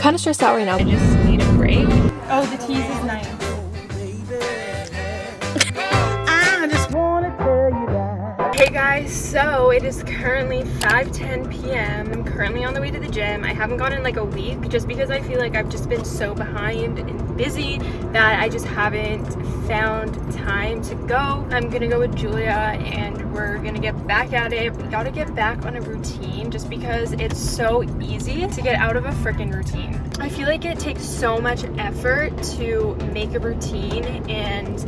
kind of stressed out right now. I just need a break. Oh, the tease is nice. Guys, so it is currently 5:10 p.m. I'm currently on the way to the gym. I haven't gone in like a week just because I feel like I've just been so behind and busy that I just haven't found time to go. I'm gonna go with Julia and we're gonna get back at it. We gotta get back on a routine just because it's so easy to get out of a freaking routine. I feel like it takes so much effort to make a routine and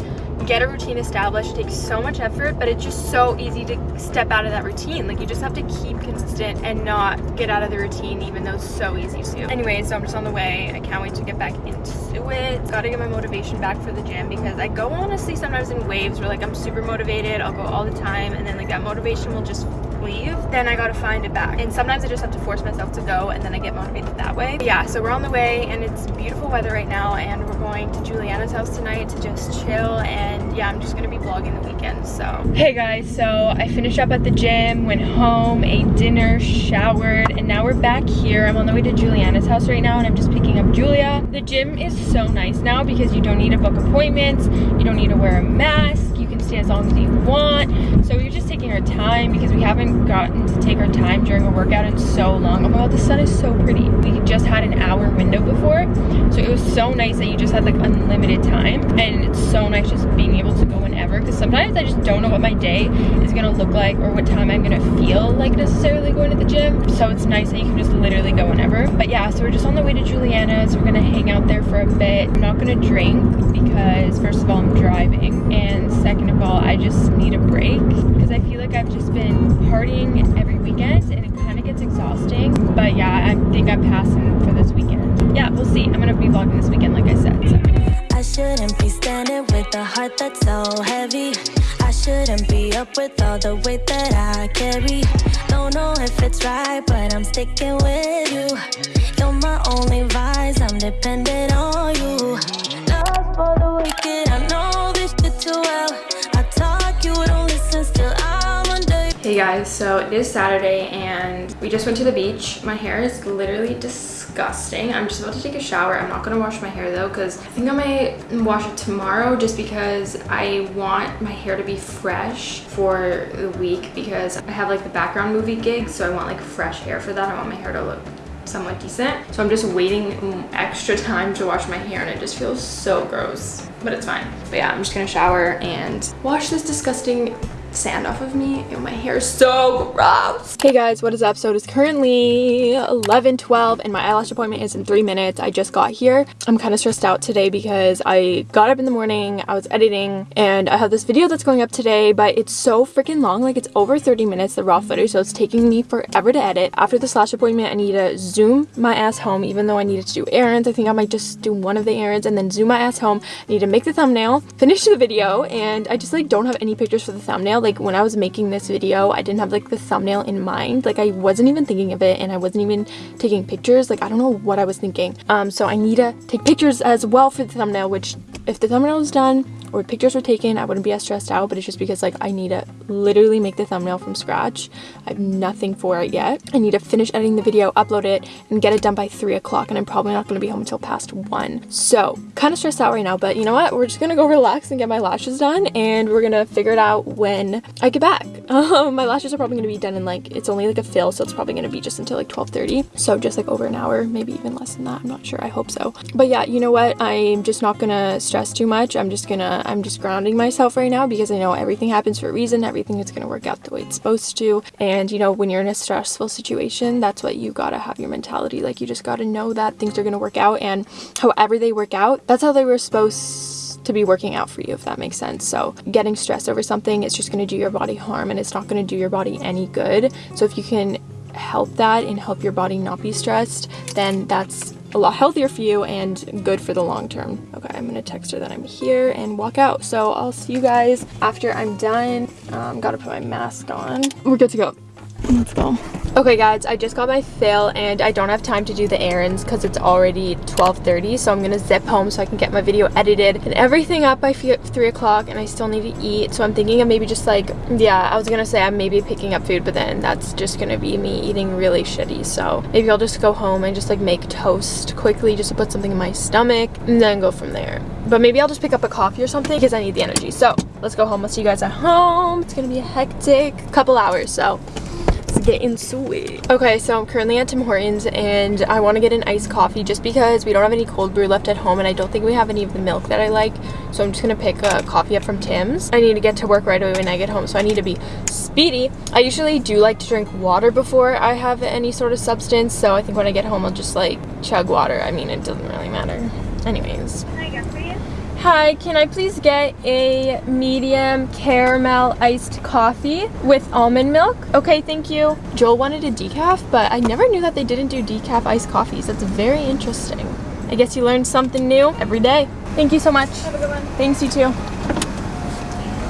get a routine established takes so much effort but it's just so easy to step out of that routine. Like you just have to keep consistent and not get out of the routine even though it's so easy to. Anyway so i'm just on the way. I can't wait to get back into it. Gotta get my motivation back for the gym because i go honestly sometimes in waves where like i'm super motivated. I'll go all the time and then like that motivation will just leave then i gotta find it back. And sometimes i just have to force myself to go and then i get motivated that way. But yeah so we're on the way and it's beautiful weather right now and we're going to juliana's house tonight to just chill and yeah i'm just gonna be vlogging the weekend so. Hey guys so i finished up at the gym went home ate dinner showered and now we're back here. I'm on the way to juliana's house right now and i'm just picking up julia. The gym is so nice now because you don't need to book appointments you don't need to wear a mask you can stay as long as you want. So we're just taking our time because we haven't gotten to take our time during a workout in so long oh my god the sun is so pretty. We just had an hour window before so it was so nice that you just had like unlimited time and it's so nice just being able to go whenever because sometimes i just don't know what my day is gonna look like or what time i'm gonna feel like necessarily going to the gym. So it's nice that you can just literally go whenever. But yeah so we're just on the way to juliana's we're gonna hang out there for a bit. I'm not gonna drink because first of all i'm driving and second of all i just need a break because i feel like i've just been every weekend and it kind of gets exhausting but yeah i think i'm passing for this weekend yeah we'll see i'm gonna be vlogging this weekend like i said so. I shouldn't be standing with a heart that's so heavy. I shouldn't be up with all the weight that I carry. Don't know if it's right, but I'm sticking with you. You're my only vice, I'm dependent on you. Love for the wicked, I know this shit too well. Hey guys, so it is Saturday and we just went to the beach. My hair is literally disgusting. I'm just about to take a shower. I'm not gonna wash my hair though because I think I might wash it tomorrow just because I want my hair to be fresh for the week because I have like the background movie gig so I want like fresh hair for that. I want my hair to look somewhat decent. So I'm just waiting extra time to wash my hair and it just feels so gross, but it's fine. But yeah, I'm just gonna shower and wash this disgusting sand off of me and my hair is so gross. Hey guys what is up? So it is currently 11 12 and my eyelash appointment is in three minutes. I just got here. I'm kind of stressed out today because i got up in the morning i was editing and i have this video that's going up today but it's so freaking long like it's over 30 minutes the raw footage so it's taking me forever to edit. After the slash appointment i need to zoom my ass home even though i needed to do errands. I think i might just do one of the errands and then zoom my ass home. I need to make the thumbnail finish the video and i just like don't have any pictures for the thumbnail like when I was making this video I didn't have like the thumbnail in mind. Like I wasn't even thinking of it and I wasn't even taking pictures. Like I don't know what I was thinking. Um so I need to take pictures as well for the thumbnail which if the thumbnail was done or pictures were taken I wouldn't be as stressed out but it's just because like I need to literally make the thumbnail from scratch. I have nothing for it yet. I need to finish editing the video upload it and get it done by three o'clock and I'm probably not going to be home until past one. So kind of stressed out right now but you know what? We're just gonna go relax and get my lashes done and we're gonna figure it out when I get back. Um, my lashes are probably gonna be done in like it's only like a fill so it's probably gonna be just until like 12:30. so just like over an hour maybe even less than that. I'm not sure. I hope so. But yeah you know what? I'm just not gonna stress too much I'm just gonna I'm just grounding myself right now because I know everything happens for a reason. Everything is to work out the way it's supposed to. And you know, when you're in a stressful situation, that's what you got to have your mentality. Like you just got to know that things are to work out and however they work out, that's how they were supposed to be working out for you if that makes sense so getting stressed over something it's just going to do your body harm and it's not going to do your body any good so if you can help that and help your body not be stressed then that's a lot healthier for you and good for the long term. Okay, I'm gonna text her that I'm here and walk out. So I'll see you guys after I'm done. Um, gotta put my mask on. We're good to go. Let's go. Okay guys, I just got my fill and I don't have time to do the errands because it's already 12.30 so I'm gonna zip home so I can get my video edited and everything up by 3 o'clock and I still need to eat so I'm thinking of maybe just like, yeah, I was gonna say I'm maybe picking up food but then that's just gonna be me eating really shitty so maybe I'll just go home and just like make toast quickly just to put something in my stomach and then go from there. But maybe I'll just pick up a coffee or something because I need the energy. So let's go home. I'll see you guys at home. It's gonna be a hectic couple hours so get into it. Okay, so I'm currently at Tim Hortons and I want to get an iced coffee just because we don't have any cold brew left at home and I don't think we have any of the milk that I like. So I'm just going to pick a coffee up from Tim's. I need to get to work right away when I get home, so I need to be speedy. I usually do like to drink water before I have any sort of substance, so I think when I get home I'll just like chug water. I mean, it doesn't really matter. Anyways. Hi, can I please get a medium caramel iced coffee with almond milk? Okay, thank you. Joel wanted a decaf, but I never knew that they didn't do decaf iced coffees. That's very interesting. I guess you learn something new every day. Thank you so much. Have a good one. Thanks, you too.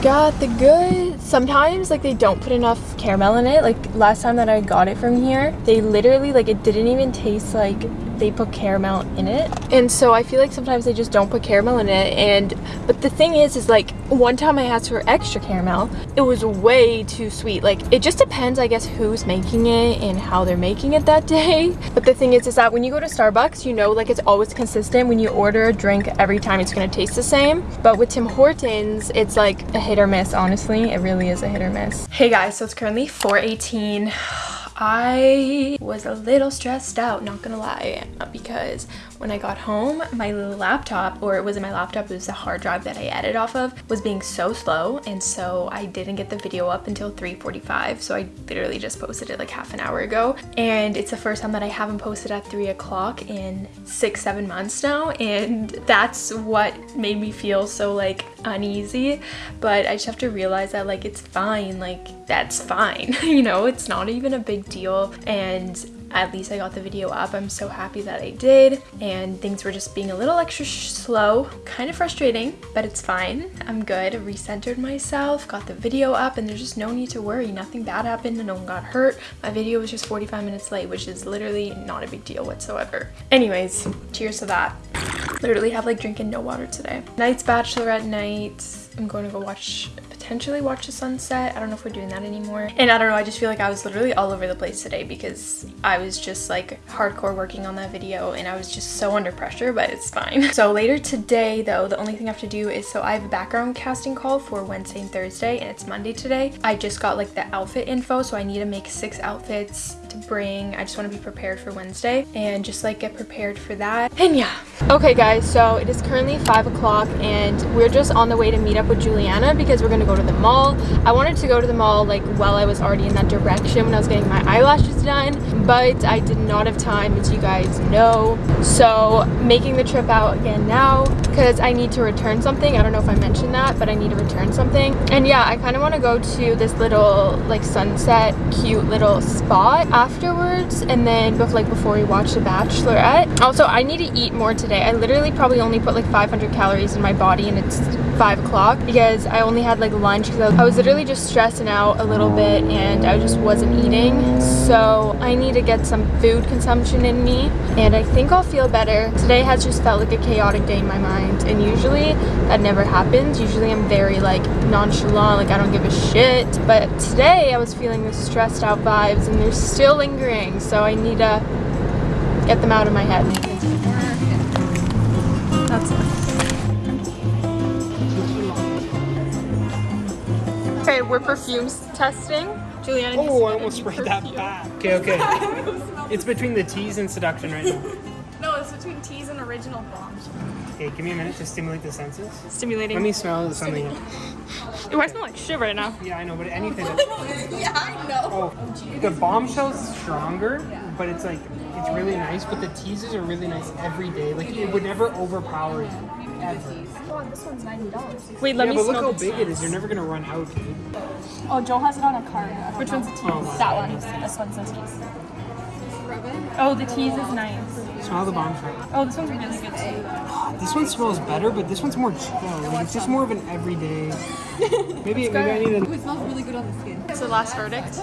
Got the good. Sometimes, like, they don't put enough caramel in it. Like, last time that I got it from here, they literally, like, it didn't even taste like they put caramel in it. And so I feel like sometimes they just don't put caramel in it. And but the thing is is like one time I asked for extra caramel it was way too sweet. Like it just depends I guess who's making it and how they're making it that day. But the thing is is that when you go to Starbucks you know like it's always consistent. When you order a drink every time it's gonna taste the same. But with Tim Hortons it's like a hit or miss honestly. It really is a hit or miss. Hey guys so it's currently 418 I was a little stressed out, not gonna lie, uh, because when I got home, my laptop, or it wasn't my laptop, it was the hard drive that I edited off of, was being so slow, and so I didn't get the video up until 3.45, so I literally just posted it like half an hour ago, and it's the first time that I haven't posted at 3 o'clock in six, seven months now, and that's what made me feel so like uneasy, but I just have to realize that like it's fine, like that's fine, you know, it's not even a big deal, and at least I got the video up. I'm so happy that I did and things were just being a little extra slow, kind of frustrating, but it's fine. I'm good, recentered myself, got the video up and there's just no need to worry. Nothing bad happened no one got hurt. My video was just 45 minutes late, which is literally not a big deal whatsoever. Anyways, cheers to that. Literally have like drinking no water today. Night's bachelorette night. I'm going to go watch potentially watch the sunset. I don't know if we're doing that anymore. And I don't know, I just feel like I was literally all over the place today because I was just like hardcore working on that video and I was just so under pressure, but it's fine. So later today though, the only thing I have to do is, so I have a background casting call for Wednesday and Thursday and it's Monday today. I just got like the outfit info, so I need to make six outfits to bring. I just want to be prepared for Wednesday and just like get prepared for that. And yeah. Okay guys, so it is currently five o'clock and we're just on the way to meet up with Juliana because we're gonna go to the mall. I wanted to go to the mall like while I was already in that direction when I was getting my eyelashes done, but I did not have time as you guys know. So making the trip out again now because I need to return something. I don't know if I mentioned that, but I need to return something. And yeah, I kind of want to go to this little like sunset cute little spot afterwards and then like before we watch The Bachelorette. Also, I need to eat more today. I literally probably only put like 500 calories in my body and it's 5 o'clock because I only had like lunch because I was literally just stressing out a little bit and I just wasn't eating. So I need to get some food consumption in me and I think I'll feel better. Today has just felt like a chaotic day in my mind and usually that never happens. Usually I'm very like nonchalant, like I don't give a shit. But today I was feeling the stressed out vibes and they're still lingering so I need to get them out of my head. That's it. Okay, we're perfumes testing. Juliana Oh, I almost sprayed that back. Okay, okay. it's between the Tease and seduction right now. No, it's between Tease and original bombs. Okay, give me a minute to stimulate the senses. Stimulating. Let me smell something. Ooh, I smell like shit right now. Yeah, I know, but anything. yeah, I know. Oh, the bombshell's stronger, but it's like it's really nice. But the teases are really nice every day. Like it would never overpower you. Ever. Oh, this one's ninety dollars. Wait, let yeah, me but look how big it is. You're never gonna run out, dude. Oh, Joel has it on a card. Which one's the Tease? Oh my that one. This one's the Tease. Oh, the Tease is nice. Smell the bombshell. Oh, this one's really good too. This one smells better, but this one's more chill. Like it's just more of an everyday. Maybe maybe I need It smells really good on the skin. It's the last verdict.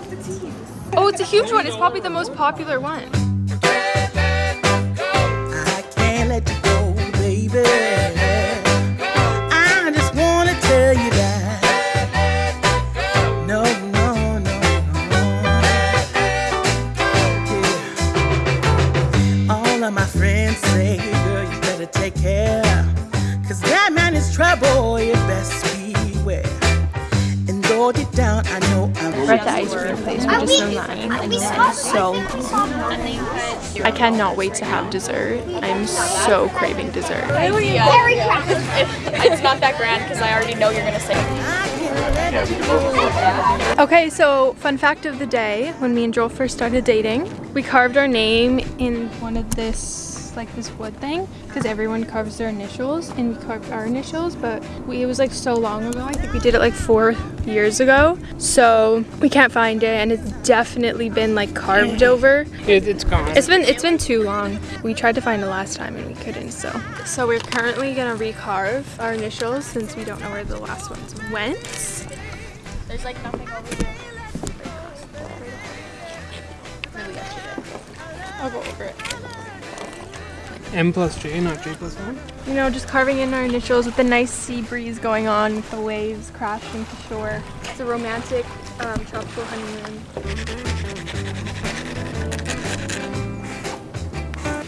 Oh, it's a huge one. It's probably the most popular one. I can't let you go, baby. Down, I know I will. We're at the ice cream place. We're just in line and the line is so long. I cannot wait to have dessert. I'm so craving dessert. It's not that grand because I already know you're gonna say. Okay, so fun fact of the day, when me and Joel first started dating, we carved our name in one of this, like this wood thing, because everyone carves their initials, and we carved our initials, but we, it was like so long ago, I think we did it like four years ago, so we can't find it, and it's definitely been like carved over. It, it's gone. It's been it's been too long. We tried to find it last time and we couldn't. So so we're currently gonna recarve our initials since we don't know where the last ones went. There's like nothing over here. I'll go over it. M plus J, not J plus one. You know, just carving in our initials with the nice sea breeze going on with the waves crashing to shore. It's a romantic um, tropical honeymoon.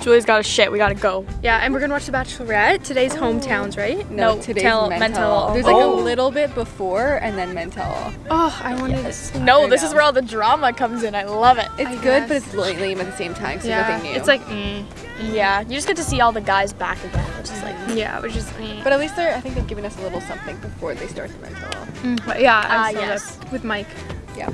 Julie's got a shit. We gotta go. Yeah, and we're gonna watch The Bachelorette. Today's hometowns, right? No, No, today's tell- mental. mental. There's like Oh. a little bit before and then mental. Oh, I wanted to. No, this is where all the drama comes in. I love it. It's I good, but it's li- lame at the same time. So Yeah, nothing new. it's like, mm, Yeah, you just get to see all the guys back again, which is like. yeah, which is, mm. but at least they're. I think they've given us a little something before they start the mental. Mm, but yeah, I Ah, saw yes. that with Mike. Yeah.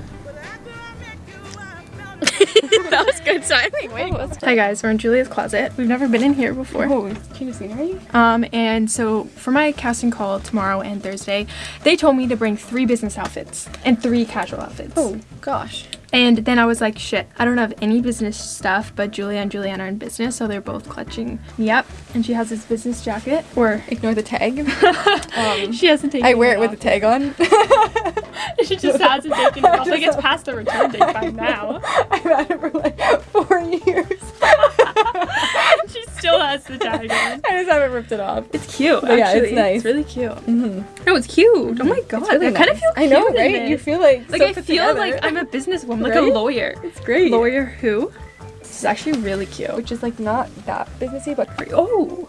that was good timing. Wait. Hi guys, we're in Julia's closet. We've never been in here before. Oh, change of scenery. Um, and so for my casting call tomorrow and Thursday, they told me to bring three business outfits and three casual outfits. Oh gosh. And then I was like, shit, I don't have any business stuff, but Julia and Julianne are in business, so they're both clutching me up. And she has this business jacket, or Ignore the tag. um, she hasn't taken I wear it it with the tag on. she just hasn't taken it off. Like it's past the return date by now. I've had it for like four years. Still has the tag on. I just haven't ripped it off. It's cute. But yeah, it's nice. It's really cute. Mm-hmm. No, it's cute. Oh my god, It's really I kind of nice. feel I know, right? You feel like Like so I feel together. like I'm a businesswoman, like Right? a lawyer. It's great. Lawyer who? This is actually really cute. Which is like not that businessy, but Oh,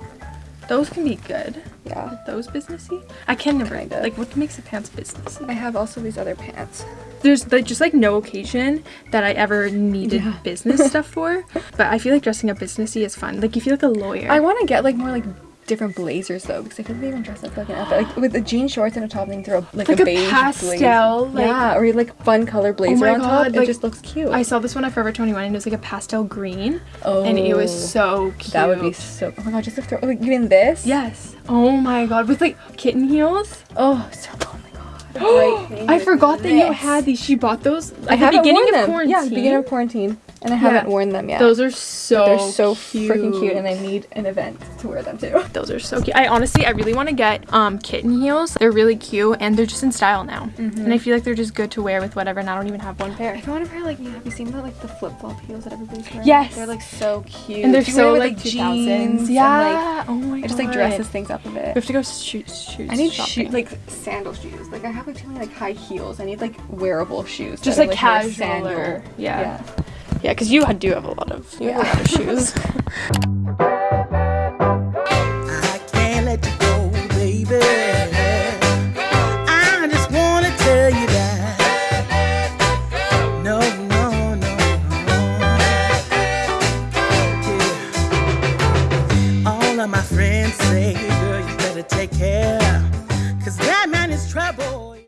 those can be good. Yeah. Those businessy? I can never Kinda. like what makes the pants businessy. I have also these other pants. There's like just like no occasion that I ever needed business stuff for, but I feel like dressing up businessy is fun. Like you feel like a lawyer. I want to get like more like different blazers though, because I feel like they even dress up like an outfit, like with the jean shorts and a top, and then throw like, Like a a beige pastel, blazer. like- yeah, or like fun color oh blazer my on top. God, it just looks cute. I saw this one at Forever 21 and it was like a pastel green, oh, and it was oh, so cute. That would be so. Oh my god, just to throw like even this. Yes. Oh my god, with like kitten heels. Oh, so. Oh my god. I forgot that you had these. She bought those at I the beginning of quarantine. Yeah, the beginning of quarantine, and I haven't worn them yet. Those are so They're so freaking cute, and I need an event to wear them too. Those are so cute. I honestly, I really want to get um kitten heels. They're really cute and they're just in style now. And I feel like they're just good to wear with whatever. And I don't even have one pair. If I want to wear like, have you seen the like the flip flop heels that everybody's wearing? Yes. they're like so cute. And they're so it with, like 2000s. jeans and, Yeah. like, oh my god. it just like dresses things up a bit. We have to go shoot shoot. I need shopping. shoe, like sandal shoes. Like I have like too many like high heels. I need like wearable shoes. Just, are, like, casual sandal. yeah. yeah. Yeah, because you do have a lot of you have a lot of shoes.